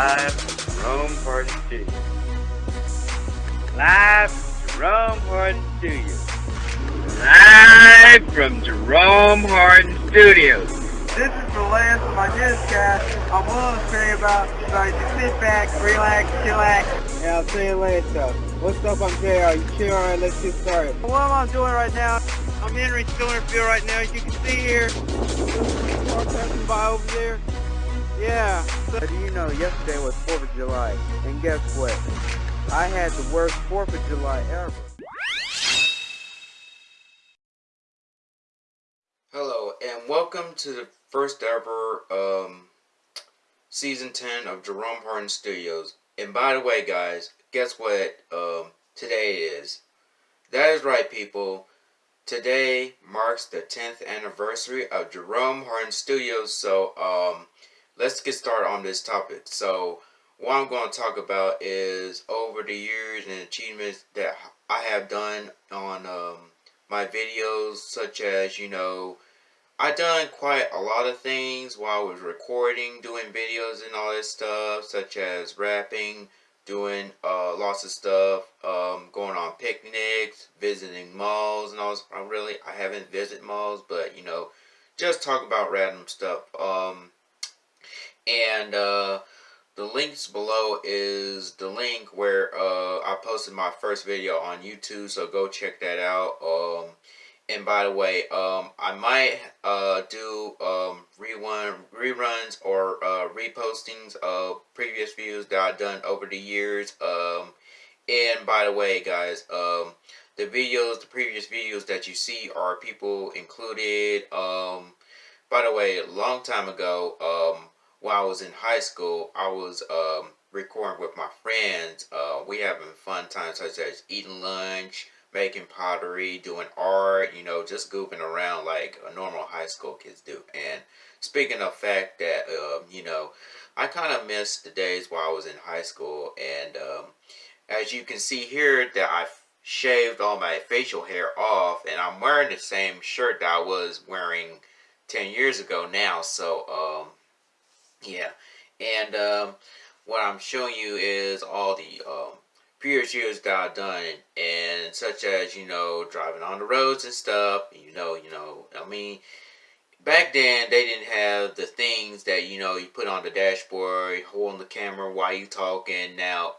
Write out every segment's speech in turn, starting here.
Live Jerome Hardin Studios. Live from Jerome Hardin Studios. Live from Jerome Hardin Studios. This is the last of my newscast. I'm willing to say about, you just sit back, relax, chillax. Yeah, I'll tell you later. What's up, I'm JR. You chill, alright, let's get started. What am I doing right now? I'm entering Stonerfield right now, as you can see here. Car passing by over there. Yeah. So, do you know, yesterday was 4th of July, and guess what? I had the worst 4th of July ever. Hello, and welcome to the first ever um, season 10 of Jerome Hardin Studios. And by the way, guys, guess what um, today is? That is right, people. Today marks the 10th anniversary of Jerome Hardin Studios, so um, let's get started on this topic. So, what I'm going to talk about is over the years and achievements that I have done on um, my videos, such as, you know, I done quite a lot of things while I was recording, doing videos and all this stuff, such as rapping, doing uh, lots of stuff, um, going on picnics, visiting malls and all this. I really, I haven't visited malls, but, you know, just talk about random stuff. Um, and uh, the links below is the link where uh, I posted my first video on YouTube, so go check that out. Um, and by the way, um, I might uh, do um, rerun, reruns or uh, repostings of previous views that I've done over the years. Um, and by the way, guys, um, the videos, the previous videos that you see are people included. Um, by the way, a long time ago, um, while I was in high school, I was um, recording with my friends. Uh, we having fun times such as eating lunch, making pottery, doing art, you know, just goofing around like a normal high school kids do. And speaking of fact that, uh, you know, I kind of miss the days while I was in high school. And um, as you can see here that I shaved all my facial hair off and I'm wearing the same shirt that I was wearing 10 years ago now. So, um, yeah. And um, what I'm showing you is all the um, previous years that I've done, and such as, you know, driving on the roads and stuff, you know, you know, I mean, back then they didn't have the things that, you know, you put on the dashboard, holding the camera while you talking. Now,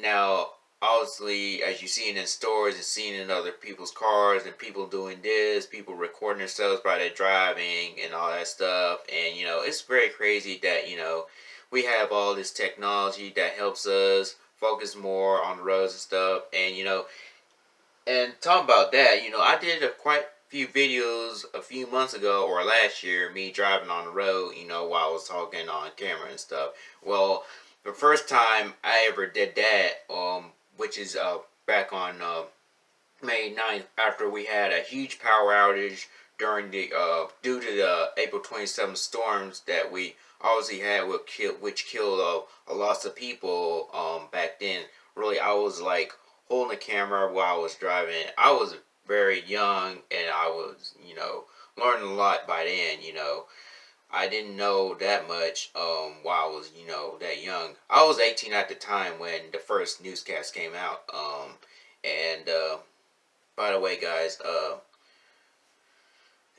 now, obviously, as you see in stores and seeing in other people's cars and people doing this, people recording themselves while they're driving and all that stuff. And, you know, it's very crazy that, you know, we have all this technology that helps us focus more on the roads and stuff. And, you know, and talking about that, you know, I did a quite few videos a few months ago or last year, me driving on the road, you know, while I was talking on camera and stuff. Well, the first time I ever did that, um, which is uh, back on uh, May 9th, after we had a huge power outage during the, uh, due to the April 27th storms that we obviously had which killed, which killed a, a lot of people um, back then. Really, I was like holding the camera while I was driving. I was very young and I was, you know, learning a lot by then, you know. I didn't know that much um, while I was, you know, that young. I was 18 at the time when the first newscast came out. Um, and, uh, by the way, guys, uh,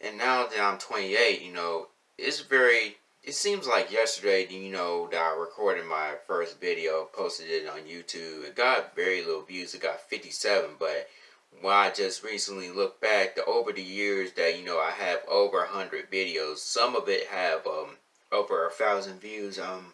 and now that I'm 28, you know, it's very it seems like yesterday, you know, that I recorded my first video, posted it on YouTube. It got very little views. It got 57, but when I just recently looked back, the over the years that, you know, I have over a 100 videos. Some of it have um, over a thousand views. Um,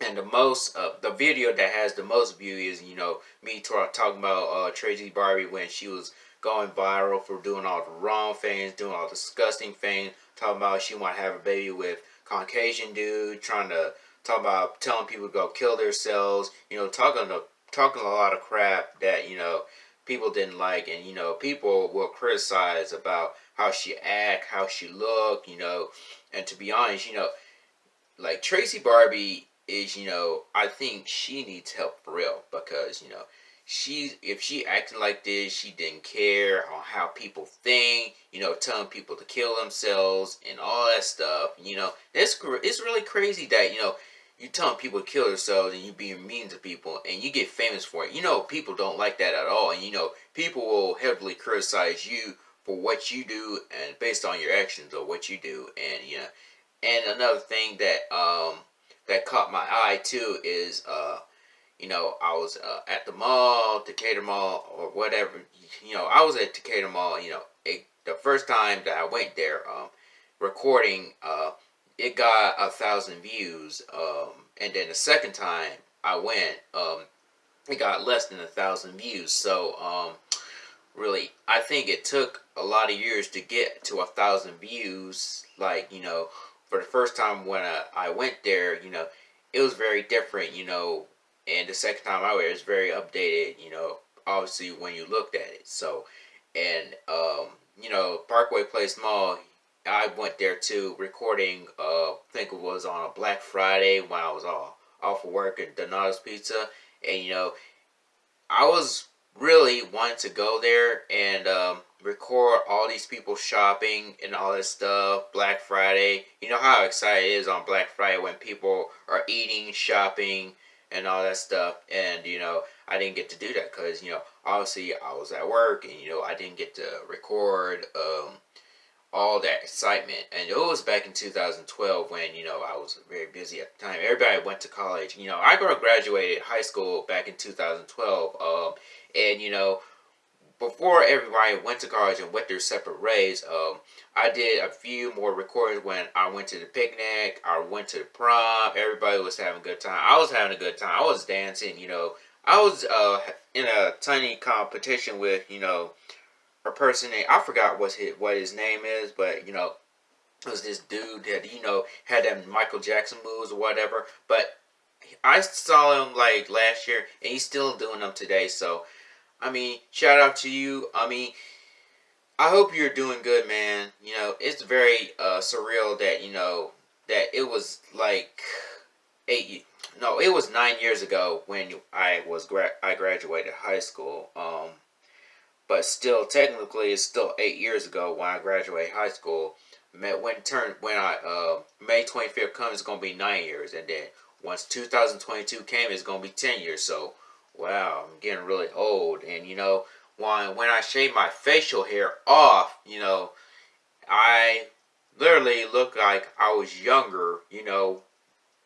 and the most, uh, the video that has the most views is, you know, me talking about uh, Tracy Barbie when she was going viral for doing all the wrong things, doing all disgusting things, talking about she want to have a baby with Caucasian dude trying to talk about telling people to go kill themselves, you know, talking to, talking a lot of crap that, you know, people didn't like and, you know, people will criticize about how she act, how she look, you know, and to be honest, you know, like Tracy Barbie is, you know, I think she needs help for real because, you know, she if she acting like this she didn't care on how people think you know telling people to kill themselves and all that stuff you know. It's it's really crazy that you know you telling people to kill themselves and you being mean to people and you get famous for it. You know, people don't like that at all. And you know, people will heavily criticize you for what you do and based on your actions or what you do. And you know, and another thing that um that caught my eye too is uh you know, I was uh, at the mall, Decatur Mall, or whatever. You know, I was at Decatur Mall. You know, it, the first time that I went there, um, recording, uh, it got a thousand views. Um, and then the second time I went, um, it got less than a thousand views. So, um, really, I think it took a lot of years to get to a thousand views. Like, you know, for the first time when I, I went there, you know, it was very different, you know, and the second time I went, it was very updated, you know, obviously when you looked at it. So, and, um, you know, Parkway Place Mall, I went there too, recording, uh, I think it was on a Black Friday when I was off, off of work at Donato's Pizza. And, you know, I was really wanting to go there and um, record all these people shopping and all this stuff. Black Friday. You know how excited it is on Black Friday when people are eating, shopping, and all that stuff. And, you know, I didn't get to do that because, you know, obviously I was at work and, you know, I didn't get to record um, all that excitement. And it was back in 2012 when, you know, I was very busy at the time. Everybody went to college. You know, I graduated high school back in 2012. Um, and, you know, before everybody went to college and went their separate ways, um, I did a few more recordings when I went to the picnic, I went to the prom, everybody was having a good time. I was having a good time. I was dancing, you know. I was uh, in a tiny competition with, you know, a person named, I forgot what his, what his name is, but, you know, it was this dude that, you know, had them Michael Jackson moves or whatever. But I saw him, like, last year, and he's still doing them today, so I mean, shout out to you. I mean, I hope you're doing good, man. You know, it's very uh, surreal that, you know, that it was like eight, no, it was nine years ago when I was, gra I graduated high school. Um, but still, technically, it's still eight years ago when I graduated high school. When turn when I uh, May 25th comes, it's gonna be nine years, and then once 2022 came, it's gonna be ten years. So wow, I'm getting really old. And, you know, when, when I shave my facial hair off, you know, I literally look like I was younger, you know,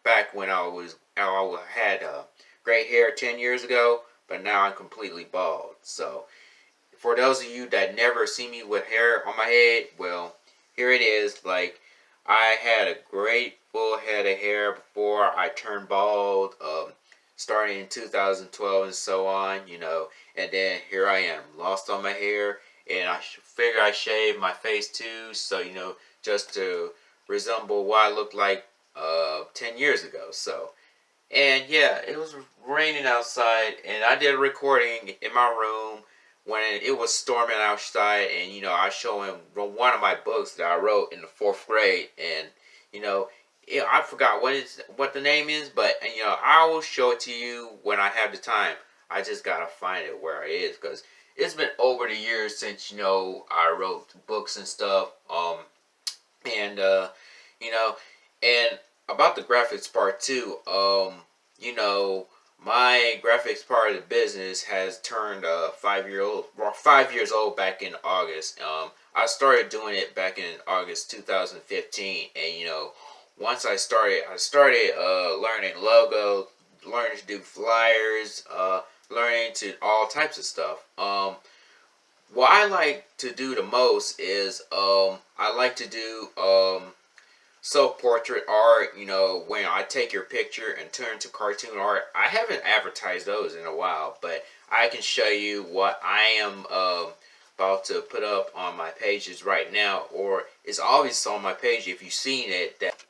back when I was, I had uh, gray hair 10 years ago, but now I'm completely bald. So, for those of you that never see me with hair on my head, well, here it is. Like, I had a great full head of hair before I turned bald. Um, starting in 2012 and so on, you know, and then here I am, lost on my hair, and I figure I shave my face too, so, you know, just to resemble what I looked like uh, 10 years ago, so, and yeah, it was raining outside, and I did a recording in my room when it was storming outside, and, you know, I was him one of my books that I wrote in the fourth grade, and, you know, know, I forgot what is what the name is, but you know, I will show it to you when I have the time. I just gotta find it where it is because it's been over the years since you know I wrote books and stuff. Um, and uh, you know, and about the graphics part too. Um, you know, my graphics part of the business has turned uh, five year old, five years old back in August. Um, I started doing it back in August 2015, and you know once I started, I started uh, learning logo, learning to do flyers, uh, learning to all types of stuff. Um, what I like to do the most is um, I like to do um, self-portrait art, you know, when I take your picture and turn to cartoon art. I haven't advertised those in a while, but I can show you what I am uh, about to put up on my pages right now, or it's always on my page if you've seen it, that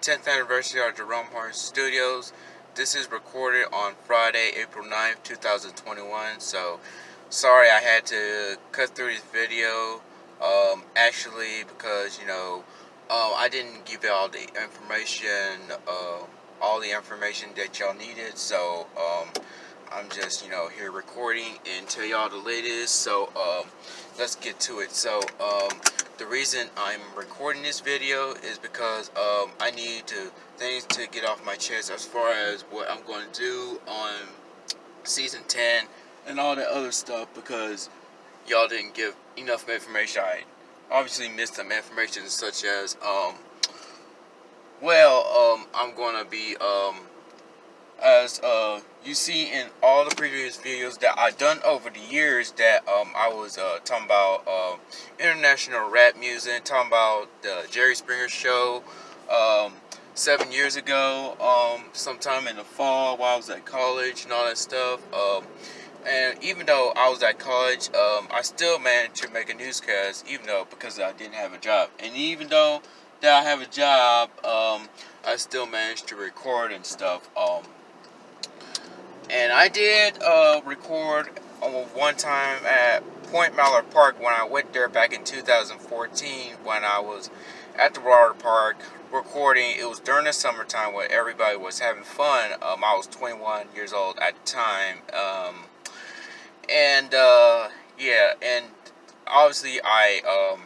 10th anniversary of Jerome Hardin Studios. This is recorded on Friday, April 9th, 2021, so sorry I had to cut through this video. Um, actually, because you know, uh, I didn't give y'all the information, uh, all the information that y'all needed. So um, I'm just you know here recording and tell y'all the latest. So um, let's get to it. So um, the reason I'm recording this video is because um, I need to things to get off my chest as far as what I'm going to do on season 10 and all that other stuff because y'all didn't give enough information. I obviously missed some information such as, um, well, um, I'm going to be, um, as uh, you see in all the previous videos that I've done over the years that um, I was uh, talking about uh, international rap music, talking about the Jerry Springer show um, seven years ago, um, sometime in the fall while I was at college and all that stuff. Um, and even though I was at college, um, I still managed to make a newscast, even though because I didn't have a job. And even though that I have a job, I still managed to record and stuff. And I did uh, record one time at Point Mallard Park when I went there back in 2014 when I was at the water park recording. It was during the summertime when everybody was having fun. Um, I was 21 years old at the time. Um, and uh, yeah, and obviously I um,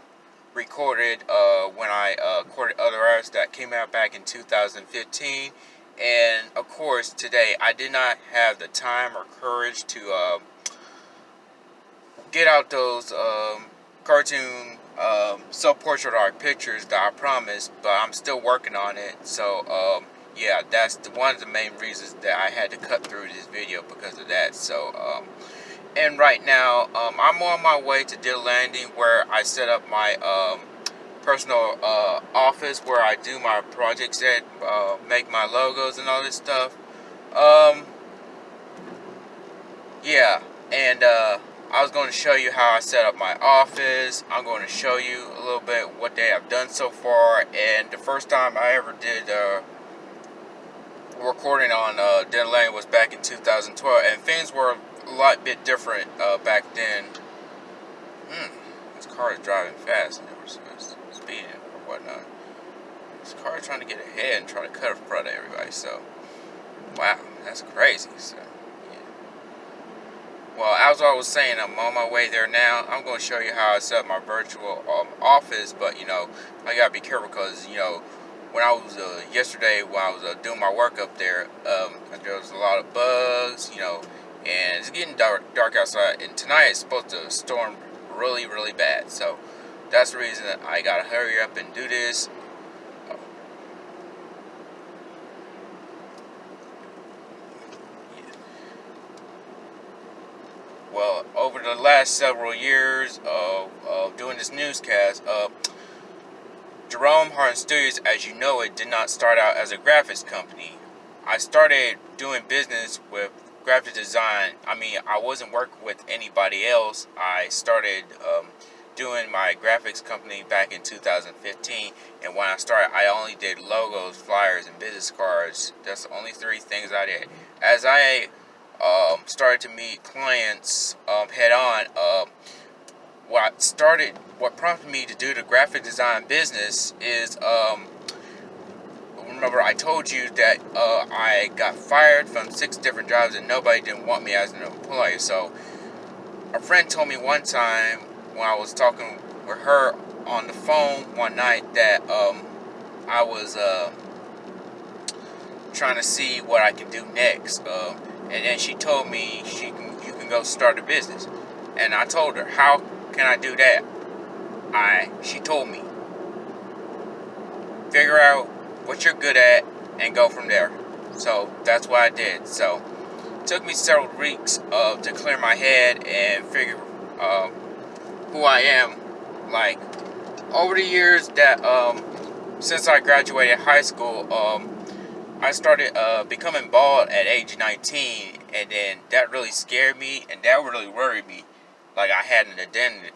recorded uh, when I uh, recorded other artists that came out back in 2015. And of course, today I did not have the time or courage to uh, get out those um, cartoon um, self-portrait art pictures that I promised, but I'm still working on it. So um, yeah, that's the, one of the main reasons that I had to cut through this video because of that. So um, and right now um, I'm on my way to Dill Landing where I set up my personal uh, office where I do my projects at, uh, make my logos and all this stuff. Um, yeah, and uh, I was going to show you how I set up my office. I'm going to show you a little bit what they have done so far. And the first time I ever did uh, recording on uh, Den Lane was back in 2012, and things were a lot bit different uh, back then. Hmm, this car is driving fast. Never or whatnot. This car trying to get ahead and trying to cut in front of everybody. So, wow, that's crazy. So, yeah. Well, as I was saying, I'm on my way there now. I'm going to show you how I set up my virtual um, office, but you know, I gotta be careful because you know when I was uh, yesterday when I was uh, doing my work up there, um, there was a lot of bugs, you know, and it's getting dark, dark outside. And tonight it's supposed to storm really, really bad. So that's the reason that I gotta hurry up and do this. Well, over the last several years of, of doing this newscast, uh, Jerome Hardin Studios, as you know it, did not start out as a graphics company. I started doing business with graphic design. I mean, I wasn't working with anybody else. I started um, doing my graphics company back in 2015 and when I started I only did logos, flyers, and business cards. That's the only three things I did. As I um, started to meet clients um, head on, uh, what started, what prompted me to do the graphic design business is, um, remember I told you that uh, I got fired from six different jobs and nobody didn't want me as an employee. So a friend told me one time when I was talking with her on the phone one night that um, I was uh, trying to see what I can do next. Uh, and then she told me she can, you can go start a business. And I told her, how can I do that? I she told me, figure out what you're good at and go from there. So that's what I did. So took me several weeks uh, to clear my head and figure uh, who I am. Like, over the years that, um, since I graduated high school, um, I started uh, becoming bald at age 19, and then that really scared me, and that really worried me. Like I had an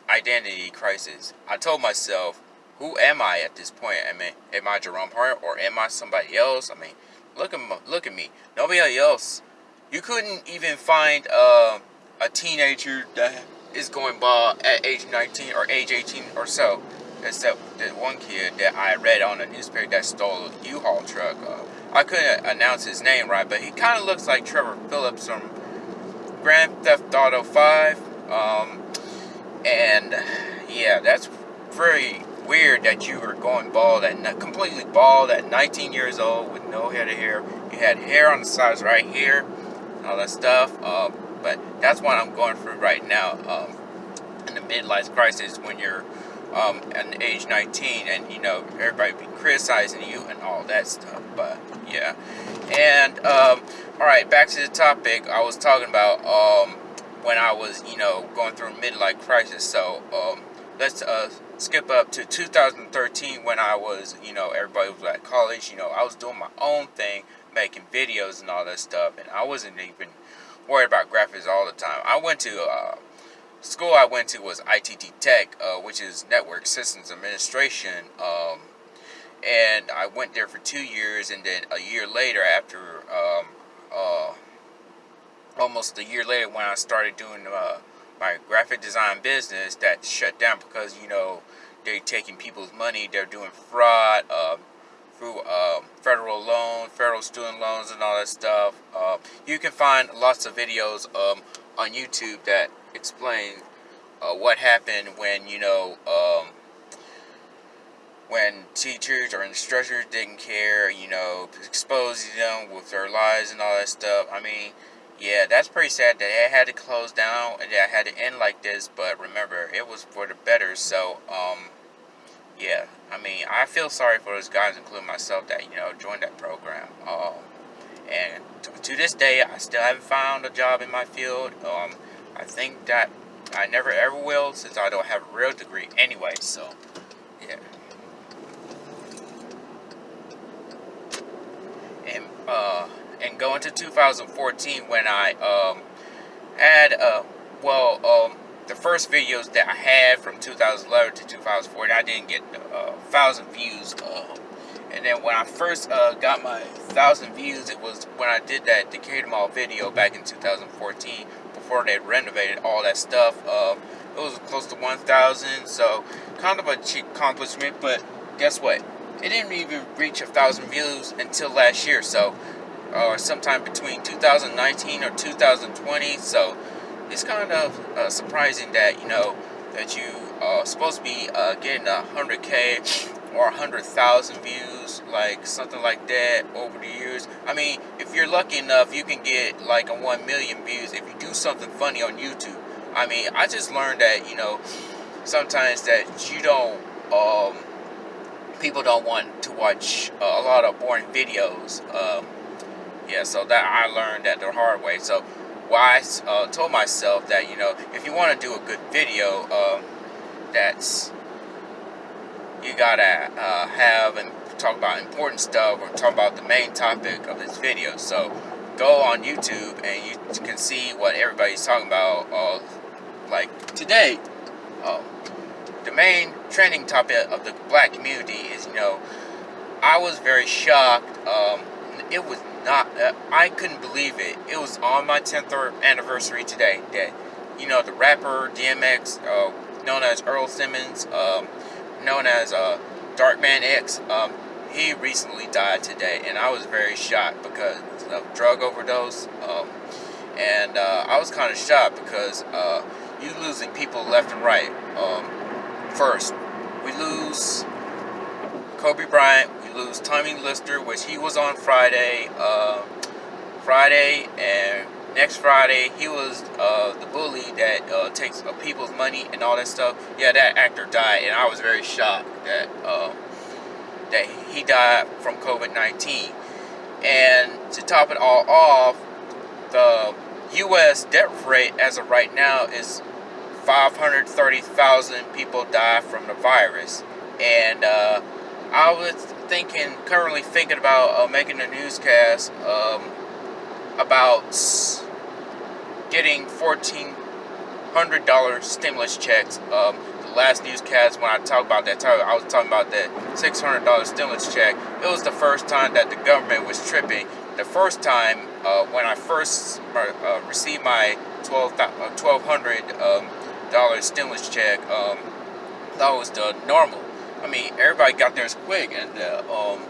identity, crisis. I told myself, who am I at this point? I mean, am I Jerome Hart or am I somebody else? I mean, look at look at me. Nobody else. You couldn't even find uh, a teenager that is going bald at age 19 or age 18 or so. Except that one kid that I read on a newspaper that stole a U-Haul truck. Uh, I couldn't announce his name right, but he kind of looks like Trevor Phillips from Grand Theft Auto 5. Um, and yeah, that's very weird that you were going bald at completely bald at 19 years old with no head of hair. You had hair on the sides right here, all that stuff. Um, but that's what I'm going through right now um, in the midlife crisis when you're um, at age 19 and you know everybody be criticizing you and all that stuff. But yeah, and um, all right, back to the topic. I was talking about um, when I was you know going through a midlife crisis. So um, let's uh, skip up to 2013 when I was you know everybody was at college. You know I was doing my own thing, making videos and all that stuff, and I wasn't even worried about graphics all the time. I went to uh, school I went to was ITT Tech, uh, which is Network Systems Administration. Um, and I went there for two years, and then a year later, after um, uh, almost a year later, when I started doing uh, my graphic design business, that shut down because you know they're taking people's money, they're doing fraud uh, through um, federal loan, federal student loans, and all that stuff. Uh, you can find lots of videos um, on YouTube that explain uh, what happened when you know um, when teachers or instructors didn't care, you know, exposing them with their lies and all that stuff. I mean, yeah, that's pretty sad that it had to close down and that had to end like this. But remember, it was for the better. So, um, yeah, I mean, I feel sorry for those guys, including myself, that you know joined that program. Um, and to, this day, I still haven't found a job in my field. Um, I think that I never ever will since I don't have a real degree anyway. So, yeah. and uh, and going to 2014 when I um, had uh, well um, the first videos that I had from 2011 to 2014 I didn't get a uh, thousand views uh, and then when I first uh, got my thousand views it was when I did that Decatur Mall video back in 2014 before they renovated all that stuff uh, it was close to 1,000 so kind of a cheap accomplishment but guess what? It didn't even reach a thousand views until last year so or uh, sometime between 2019 or 2020 so it's kind of uh, surprising that you know that you are supposed to be uh, getting a 100k or a 100,000 views like something like that over the years I mean if you're lucky enough you can get like a 1 million views if you do something funny on YouTube I mean I just learned that you know sometimes that you don't um, people don't want to watch uh, a lot of boring videos. Um, yeah, so that I learned that the hard way. So why I uh, told myself that, you know, if you want to do a good video, um, that's, you gotta uh, have and talk about important stuff or talk about the main topic of this video. So go on YouTube and you can see what everybody's talking about. Uh, like today, um, the main trending topic of the black community is, you know, I was very shocked. Um, it was not, uh, I couldn't believe it. It was on my 10th anniversary today that, you know, the rapper DMX, uh, known as Earl Simmons, um, known as uh, Darkman X, um, he recently died today. And I was very shocked because of drug overdose. Um, and uh, I was kind of shocked because uh, you losing people left and right. Um, first, we lose Kobe Bryant, lose Tommy Lister, which he was on Friday, uh, Friday, and next Friday he was uh, the bully that uh, takes people's money and all that stuff. Yeah, that actor died, and I was very shocked that uh, that he died from COVID-19. And to top it all off, the U.S. death rate as of right now is 530,000 people die from the virus. And uh, I was thinking, currently thinking about uh, making a newscast um, about getting $1,400 stimulus checks. Um, the last newscast, when I talked about that, I was talking about that $600 stimulus check. It was the first time that the government was tripping. The first time uh, when I first uh, received my 12, $1,200 uh, um, dollar stimulus check, um, that was the normal. I mean, everybody got theirs quick, and uh, um,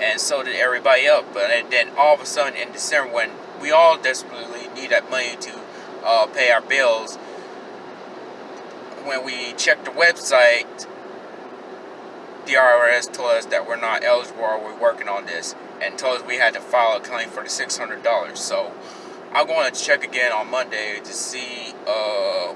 and so did everybody else. But then all of a sudden in December, when we all desperately need that money to uh, pay our bills, when we checked the website, the IRS told us that we're not eligible or we're working on this and told us we had to file a claim for the $600. So I'm going to check again on Monday to see uh,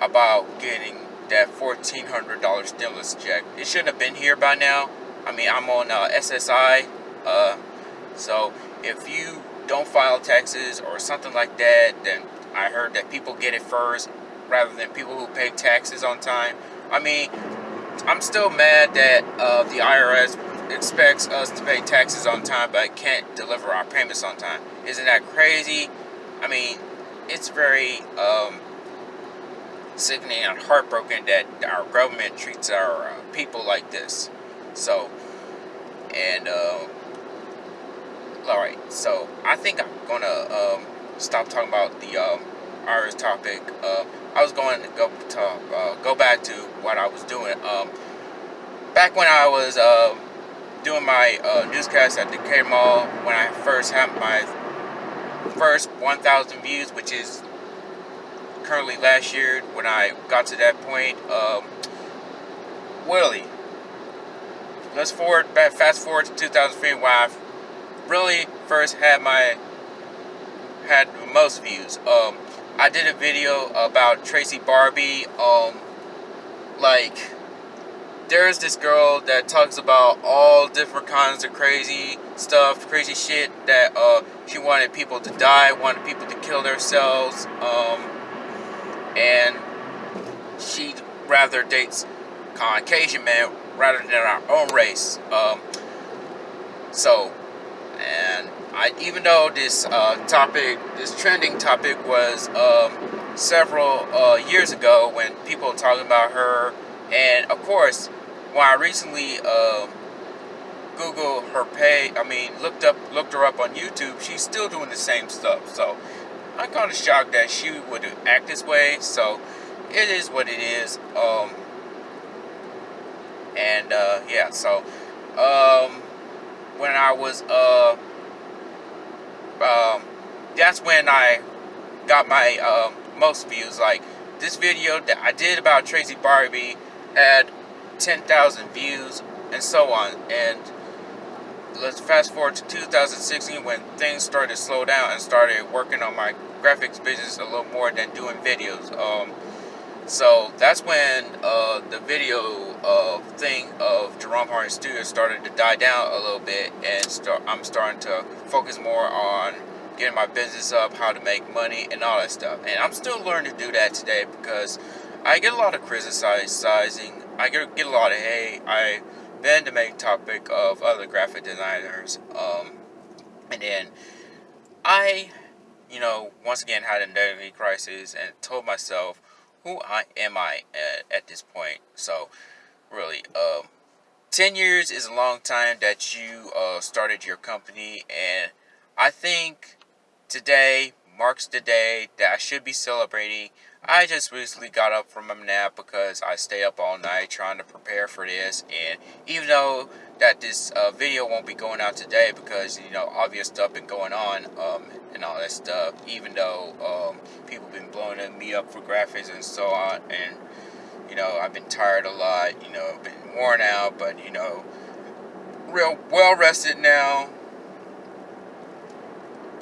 about getting that $1,400 stimulus check. It shouldn't have been here by now. I mean, I'm on uh, SSI. Uh, so if you don't file taxes or something like that, then I heard that people get it first rather than people who pay taxes on time. I mean, I'm still mad that uh, the IRS expects us to pay taxes on time but can't deliver our payments on time. Isn't that crazy? I mean, it's very um, sickening and heartbroken that our government treats our uh, people like this. So, and, uh, alright, so I think I'm gonna um, stop talking about the um, IRS topic. Uh, I was going to go to, uh, go back to what I was doing. Um, back when I was uh, doing my uh, newscast at Decatur Mall, when I first had my first 1,000 views, which is currently last year, when I got to that point, um, Willie. Let's forward, fast forward to 2003 when I really first had my had most views. Um, I did a video about Tracy Barbie. Um, like, there's this girl that talks about all different kinds of crazy stuff, crazy shit that uh, she wanted people to die, wanted people to kill themselves, um, and she rather dates Caucasian men rather than our own race. Um, so, and I, even though this uh, topic, this trending topic was um, several uh, years ago when people were talking about her, and of course, when I recently um, Googled her pay, I mean, looked up, looked her up on YouTube, she's still doing the same stuff. So I'm kind of shocked that she would act this way. So it is what it is. Um, and uh, yeah, so um, when I was uh, um, that's when I got my um, most views. Like this video that I did about Tracy Barbie had 10,000 views and so on. And let's fast forward to 2016 when things started to slow down and started working on my graphics business a little more than doing videos. Um, so that's when uh, the video uh, thing of Jerome Hardin Studio started to die down a little bit, and start, I'm starting to focus more on getting my business up, how to make money, and all that stuff. And I'm still learning to do that today because I get a lot of criticizing. I get, get a lot of hate. I've been the main topic of other graphic designers. Um, and then I, you know, once again had a identity crisis and told myself, who I am I at, at this point. So, really, um, 10 years is a long time that you uh, started your company, and I think today marks the day that I should be celebrating. I just recently got up from a nap because I stay up all night trying to prepare for this, and even though that this uh, video won't be going out today because, you know, obvious stuff been going on, um, and all that stuff, even though um, people been blowing me up for graphics and so on, and, you know, I've been tired a lot, you know, been worn out, but, you know, real well rested now,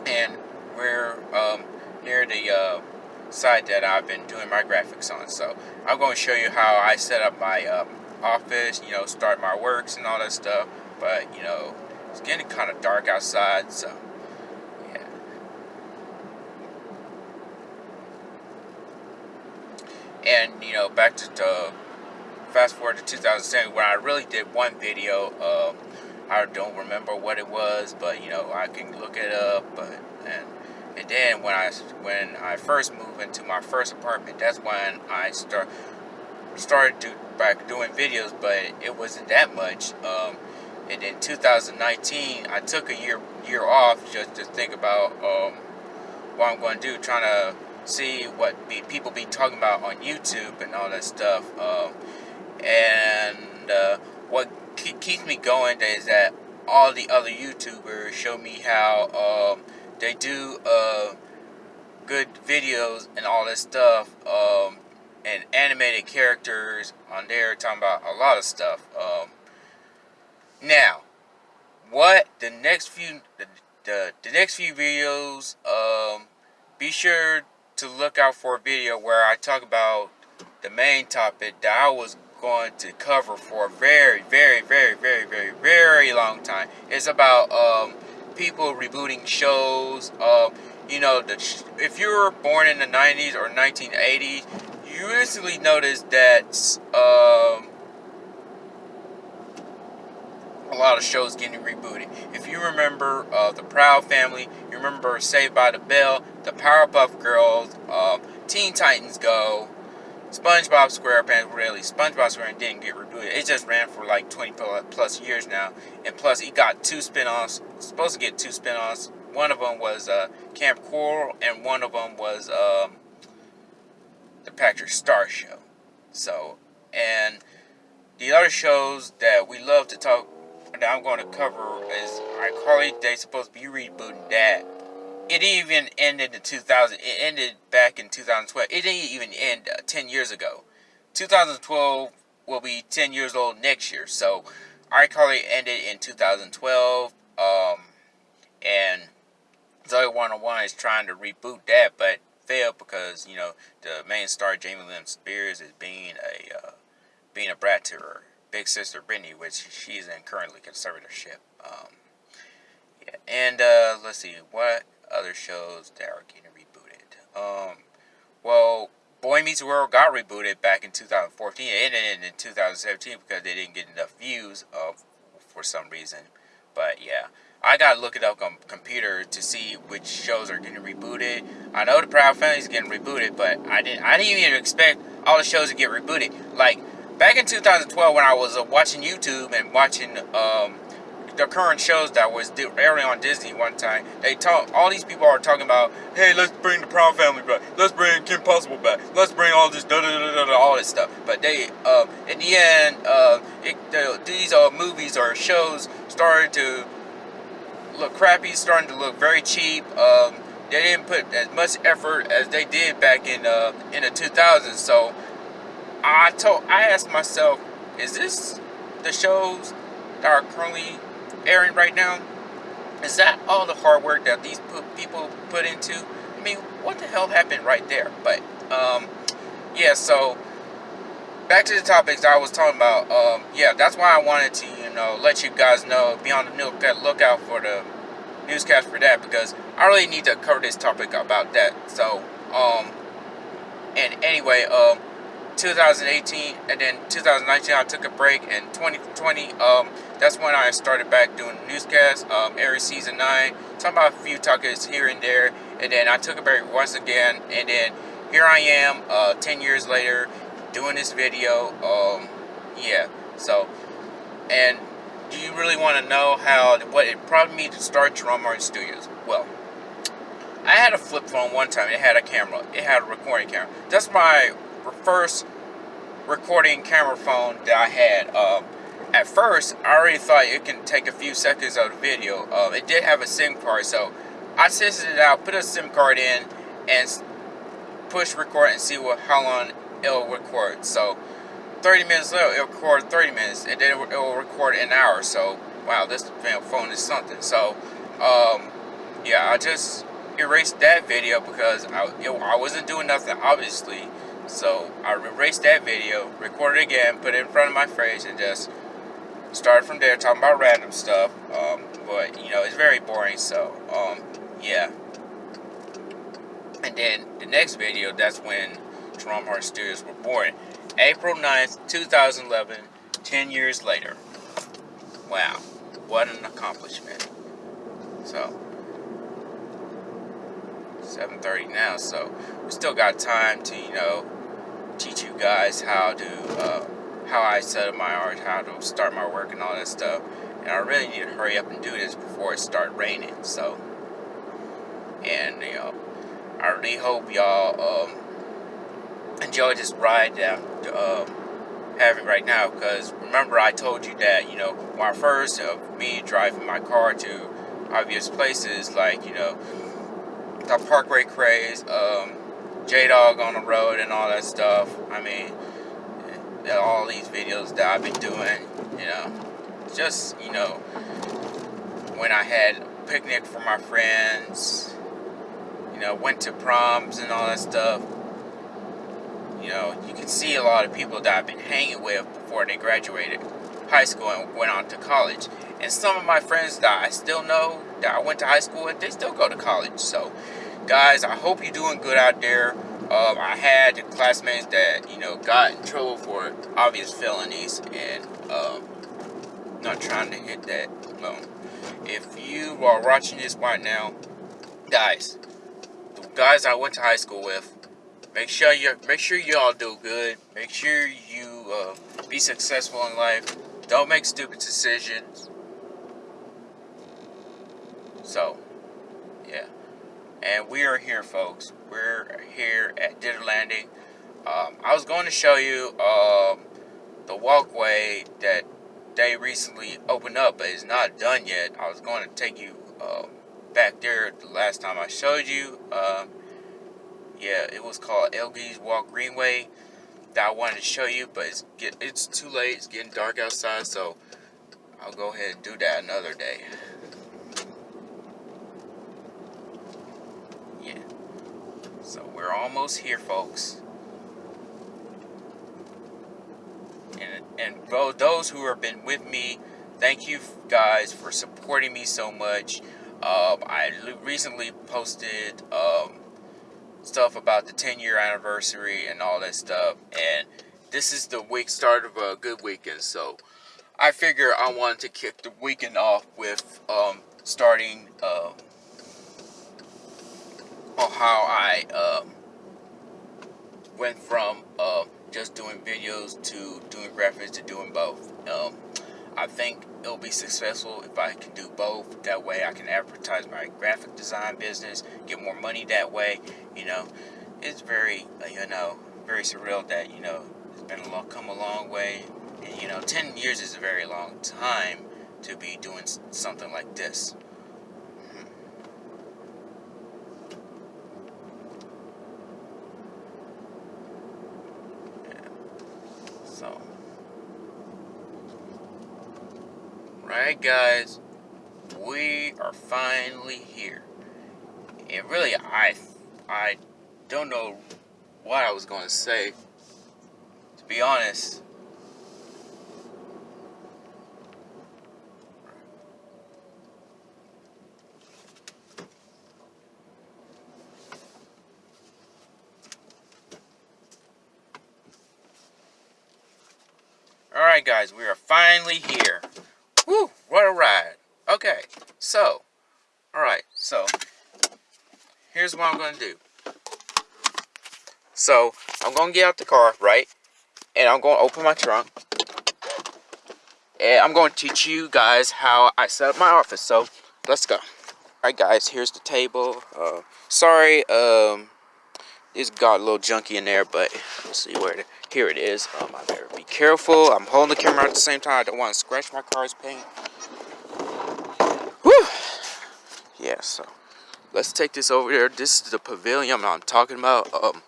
and we're um, near the uh, site that I've been doing my graphics on, so I'm going to show you how I set up my um, office, you know, start my works and all that stuff, but, you know, it's getting kind of dark outside, so yeah. and you know back to, to fast forward to 2007 where I really did one video um, I don't remember what it was but you know I can look it up but and then when I when I first moved into my first apartment that's when I start started to back doing videos but it wasn't that much um, And then 2019, I took a year year off just to think about um, what I'm going to do, trying to see what be, people be talking about on YouTube and all that stuff. Um, and uh, what keeps me going is that all the other YouTubers show me how um, they do uh, good videos and all that stuff um, and animated characters on there talking about a lot of stuff. Um, now, what the next few the, the, the next few videos, um, be sure to look out for a video where I talk about the main topic that I was going to cover for a very, very, very, very, very, very long time. It's about um, people rebooting shows. Uh, you know, the, if you were born in the 90s or 1980s, you instantly notice that um, a lot of shows getting rebooted. If you remember uh, the Proud Family, you remember Saved by the Bell, the Powerpuff Girls, uh, Teen Titans Go, SpongeBob SquarePants, really, SpongeBob SquarePants didn't get rebooted. It just ran for like 20 plus years now. And plus, he got two spin-offs, supposed to get two spin-offs. One of them was uh, Camp Coral, and one of them was um, the Patrick Star Show. So, and the other shows that we love to talk that I'm going to cover is iCarly. They supposed to be rebooting that. It even ended in 2000. It ended back in 2012. It didn't even end uh, 10 years ago. 2012 will be 10 years old next year. So iCarly ended in 2012. Um, and Zoey 101 is trying to reboot that, but failed because you know the main star Jamie Lynn Spears is being a uh, being a brat to her big sister Brittany, which she's in currently conservatorship. Um, yeah, and uh, let's see what other shows that are getting rebooted. Um, well, Boy Meets World got rebooted back in 2014. It ended in 2017 because they didn't get enough views uh, for some reason. But yeah, I gotta look it up on computer to see which shows are getting rebooted. I know the Proud Family is getting rebooted, but I didn't. I didn't even expect all the shows to get rebooted. Like back in 2012 when I was uh, watching YouTube and watching um, the current shows that was airing on Disney one time, they talk. All these people are talking about, hey, let's bring the Proud Family back. Let's bring Kim Possible back. Let's bring all this da da da da, da all this stuff. But they, uh, in the end, uh, it, the, these uh, movies or shows started to look crappy, starting to look very cheap. Um, they didn't put as much effort as they did back in uh, in the 2000s. So I told, I asked myself, is this the shows that are currently airing right now? Is that all the hard work that these people put into? I mean, what the hell happened right there? But, um, yeah, so, back to the topics I was talking about. Um, yeah, that's why I wanted to, you know, let you guys know, be on the lookout for the newscast for that, because I really need to cover this topic about that. So, um, and anyway, um, 2018 and then 2019 I took a break and 2020 um, that's when I started back doing newscasts um, every season 9 talking about a few topics here and there and then I took a break once again and then here I am uh, 10 years later doing this video um, yeah so and do you really want to know how what it prompted me to start Jerome Hardin Studios? Well I had a flip phone one time it had a camera it had a recording camera. That's my first recording camera phone that I had. Um, at first, I already thought it can take a few seconds of the video. Uh, it did have a SIM card, so I tested it out, put a SIM card in, and push record and see what how long it'll record. So 30 minutes later, it'll record 30 minutes, and then it will record an hour. So wow, this phone is something. So um, yeah, I just erased that video because I, it, I wasn't doing nothing, obviously. So I erased that video, recorded again, put it in front of my face, and just started from there talking about random stuff. Um, but you know, it's very boring. So um, yeah. And then the next video, that's when Jerome Hardin Studios were born. April 9th, 2011, 10 years later. Wow, what an accomplishment. So, 7.30 now, so we still got time to, you know, teach you guys how to uh, how I set up my art, how to start my work and all that stuff. And I really need to hurry up and do this before it start raining. So, and you know, I really hope y'all um, enjoy this ride that I'm um, having right now. Because remember, I told you that you know my first of me driving my car to obvious places like you know the Parkway craze, um, J Dog on the road, and all that stuff. I mean, all these videos that I've been doing, you know, just you know when I had picnic for my friends you know, went to proms and all that stuff. You know, you can see a lot of people that I've been hanging with before they graduated high school and went on to college. And some of my friends that I still know that I went to high school with, they still go to college. So, guys, I hope you're doing good out there. Um, I had classmates that, you know, got in trouble for obvious felonies and um, not trying to hit that loan. If you are watching this right now, guys, guys I went to high school with. Make sure you make sure you all do good. Make sure you uh, be successful in life. Don't make stupid decisions. So. And we are here, folks. We're here at Dither Landing. Um, I was going to show you um, the walkway that they recently opened up, but it's not done yet. I was going to take you um, back there the last time I showed you. Uh, yeah, it was called Elgie's Walk Greenway that I wanted to show you, but it's get it's too late. It's getting dark outside, so I'll go ahead and do that another day. So we're almost here, folks. And and both those who have been with me, thank you guys for supporting me so much. Um, I recently posted um, stuff about the 10 year anniversary and all that stuff, and this is the week start of a good weekend, so I figure I wanted to kick the weekend off with um, starting uh, on how I um, went from uh, just doing videos to doing graphics to doing both. Um, I think it'll be successful if I can do both. That way I can advertise my graphic design business, get more money that way. You know, it's very, uh, you know, very surreal that, you know, it's been a long, come a long way. And, you know, 10 years is a very long time to be doing something like this. Alright guys, we are finally here. And really, I, I don't know what I was going to say. To be honest. Alright guys, we are finally here. Woo, what a ride. Okay, so, alright, so, here's what I'm going to do. So, I'm going to get out the car, right? And I'm going to open my trunk. And I'm going to teach you guys how I set up my office. So, let's go. Alright guys, here's the table. Uh, sorry, um, it's got a little junky in there, but let's see where it, here it is. Um, I better be careful. I'm holding the camera at the same time. I don't want to scratch my car's paint. Yeah, so let's take this over there. This is the pavilion I'm talking about. Um,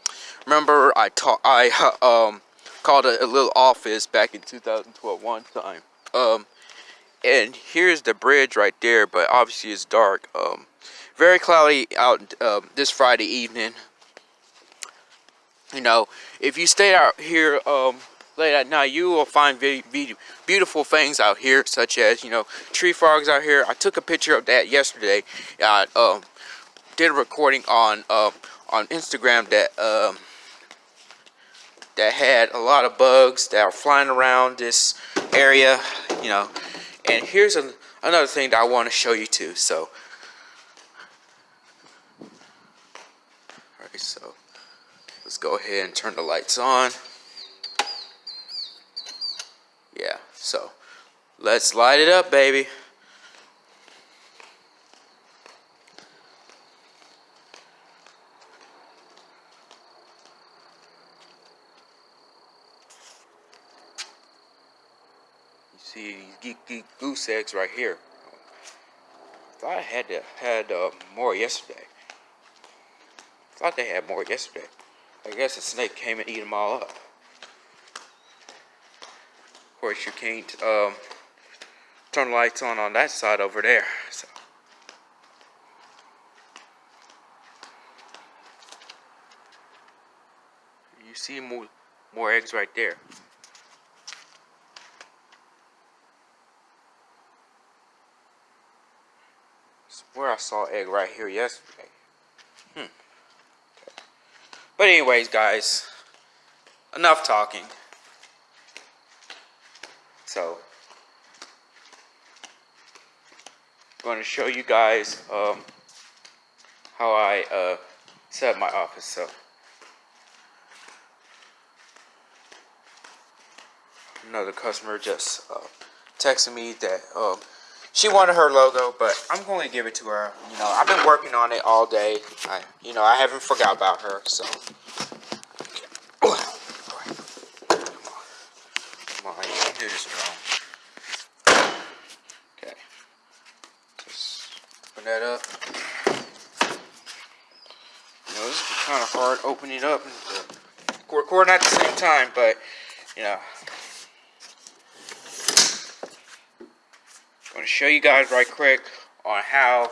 remember I taught I um called a, a, little office back in 2012 one time. Um, and here's the bridge right there, but obviously it's dark. Um, very cloudy out um, this Friday evening you know, if you stay out here um, late at night, you will find beautiful things out here, such as, you know, tree frogs out here. I took a picture of that yesterday. I um, did a recording on uh, on Instagram that um, that had a lot of bugs that are flying around this area, you know. And here's a, another thing that I want to show you too. So, all right, so Let's go ahead and turn the lights on. Yeah, so Let's light it up, baby. You see these geek, goose eggs right here. Thought I had to, had uh, more yesterday. Thought they had more yesterday. I guess a snake came and eat them all up. Of course, you can't um, turn the lights on on that side over there. So. You see more more eggs right there. where I saw egg right here yesterday. Hmm. But anyways, guys, enough talking. So, I'm going to show you guys um, how I uh, set up my office. So, another customer just uh, texted me that um, she wanted her logo, but I'm going to give it to her. You know, I've been working on it all day. I, you know, I haven't forgot about her, so. Come on, you can do this, Jerome. Okay. Just open that up. You know, this is hard opening it up and recording at the same time, but, you know, I'm going to show you guys right quick on how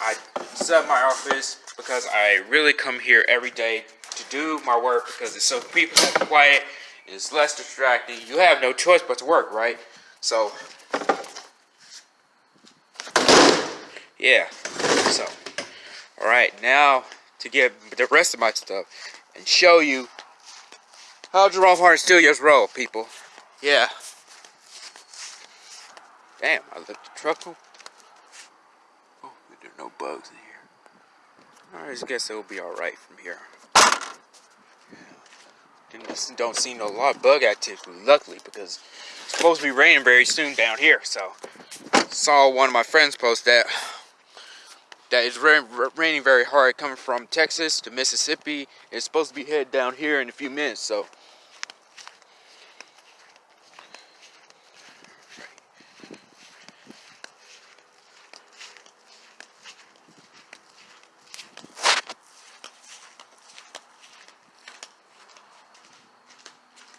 I set up my office because I really come here every day to do my work because it's so people so quiet, it's less distracting. You have no choice but to work, right? So, yeah. So, alright, now to get the rest of my stuff and show you how Jerome Hardin Studios roll, people. Yeah. Damn, I left the truck on. Oh, there are no bugs in here. I just guess it'll be alright from here. Didn't, don't see no lot of bug activity, luckily, because it's supposed to be raining very soon down here. So, saw one of my friends post that that it's raining very hard coming from Texas to Mississippi. It's supposed to be headed down here in a few minutes. So,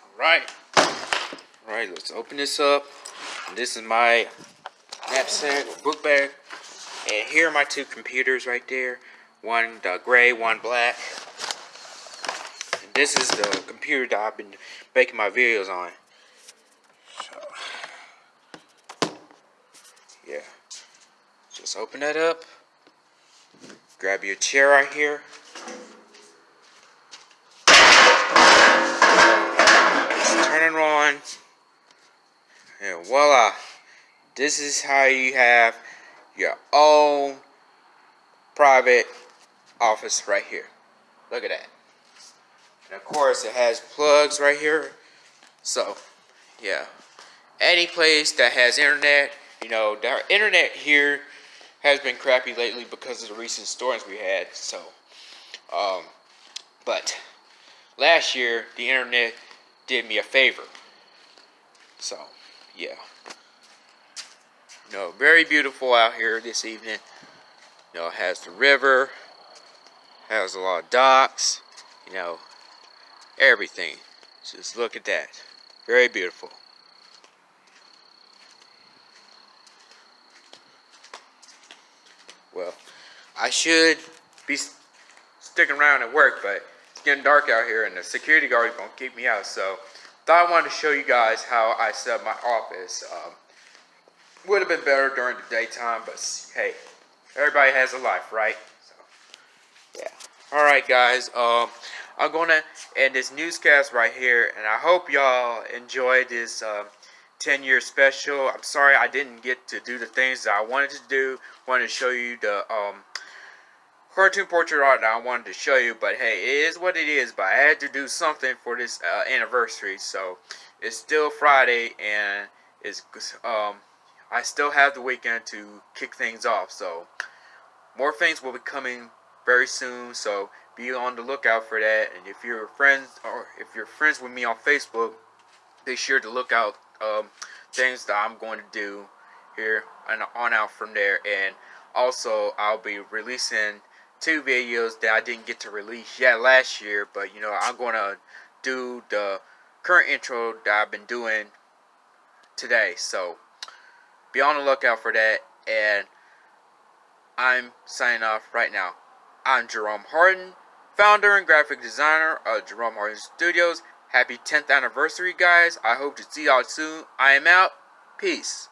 All right. All right, let's open this up. This is my knapsack or book bag. And here are my two computers right there. One the gray, one black. And this is the computer that I've been making my videos on. So, yeah. Just open that up. Grab your chair right here. turn it on, and voila. This is how you have your own private office right here. Look at that. And of course, it has plugs right here. So, yeah. Any place that has internet, you know, our internet here has been crappy lately because of the recent storms we had. So, um, but last year, the internet did me a favor. So, yeah. You know, very beautiful out here this evening. You know, it has the river, has a lot of docks, you know, everything. Just look at that. Very beautiful. Well, I should be sticking around at work, but it's getting dark out here and the security guard is going to keep me out. So thought I wanted to show you guys how I set up my office. Um, would have been better during the daytime, but hey, everybody has a life, right? So, yeah. Alright guys, um, I'm to end this newscast right here, and I hope y'all enjoyed this 10-year um, special. I'm sorry I didn't get to do the things that I wanted to do. wanted to show you the um, cartoon portrait art that I wanted to show you, but hey, it is what it is, but I had to do something for this uh, anniversary, so it's still Friday, and it's um, I still have the weekend to kick things off. So more things will be coming very soon. So be on the lookout for that. And if you're friends or if you're friends with me on Facebook, be sure to look out um, things that I'm going to do here and on out from there. And also, I'll be releasing two videos that I didn't get to release yet last year. But you know, I'm going to do the current intro that I've been doing today. So be on the lookout for that. And I'm signing off right now. I'm Jerome Hardin, founder and graphic designer of Jerome Hardin Studios. Happy 10th anniversary, guys. I hope to see y'all soon. I am out. Peace.